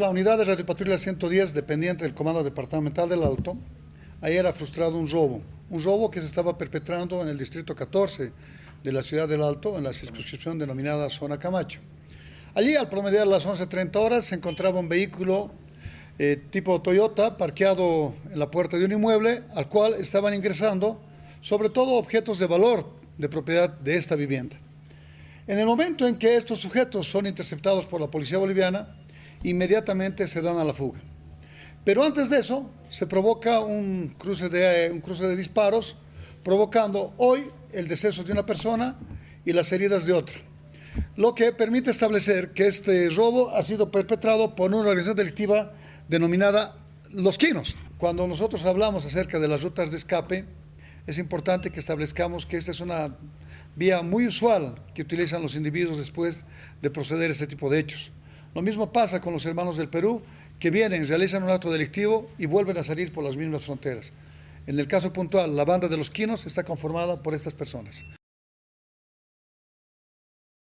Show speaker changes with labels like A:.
A: La unidad de radiopatrulla 110, dependiente del Comando Departamental del Alto, ayer ha frustrado un robo, un robo que se estaba perpetrando en el distrito 14 de la ciudad del Alto, en la circunscripción denominada Zona Camacho. Allí, al promediar las 11.30 horas, se encontraba un vehículo eh, tipo Toyota parqueado en la puerta de un inmueble al cual estaban ingresando sobre todo objetos de valor de propiedad de esta vivienda. En el momento en que estos sujetos son interceptados por la policía boliviana, inmediatamente se dan a la fuga. Pero antes de eso, se provoca un cruce de, un cruce de disparos, provocando hoy el deceso de una persona y las heridas de otra. Lo que permite establecer que este robo ha sido perpetrado por una organización delictiva denominada Los Quinos. Cuando nosotros hablamos acerca de las rutas de escape, es importante que establezcamos que esta es una vía muy usual que utilizan los individuos después de proceder a este tipo de hechos. Lo mismo pasa con los hermanos del Perú, que vienen, realizan un acto delictivo y vuelven a salir por las mismas fronteras. En el caso puntual, la banda de los quinos está conformada por estas personas.